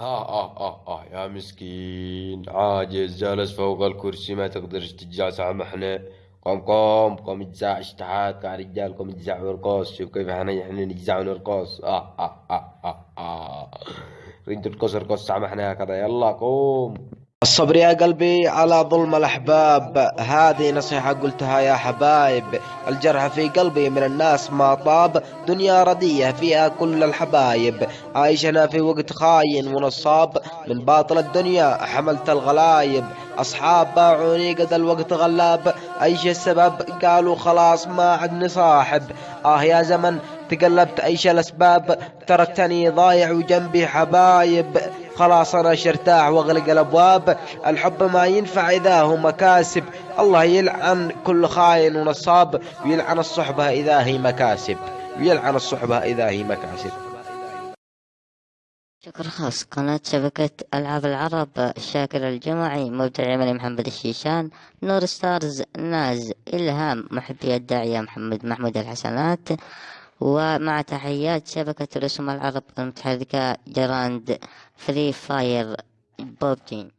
آه آه آه آه يا مسكين. عاجز جالس فوق الكرسي ما تقدرش تتجع سامحنا قوم قوم قوم اتزع اشتحات يا رجال قوم اتزع ورقص شوف كيف إحنا إحنا نتزع ونرقص آه آه آه آه آه. ريد ترقص ارقص سامحنا هكذا. يلا قوم. الصبر يا قلبي على ظلم الأحباب. هذه نصيحة قلتها يا حبايب. الجرح في قلبي من الناس ما طاب. دنيا ردية فيها كل الحبايب. عايشنا في وقت خاين ونصاب. من باطل الدنيا حملت الغلايب. أصحاب باعوني قد الوقت غلاب. أيش السبب؟ قالوا خلاص ما عدني صاحب. آه يا زمن تقلبت أيش الأسباب؟ تركتني ضايع وجنبي حبايب. خلاص أنا ارتاح وأغلق الأبواب. الحب ما ينفع إذا هو مكاسب. الله يلعن كل خاين ونصاب. ويلعن الصحبة إذا هي مكاسب. ويلعن الصحبة إذا هي مكاسب. شكر خاص. قناة شبكة ألعاب العرب شاكر الجمعي مبدع العملي محمد الشيشان نور ستارز ناز إلهام محبي الداعية محمد محمود الحسنات. ومع تحيات شبكة رسوم العرب المتحركة جراند فري فاير بوبجين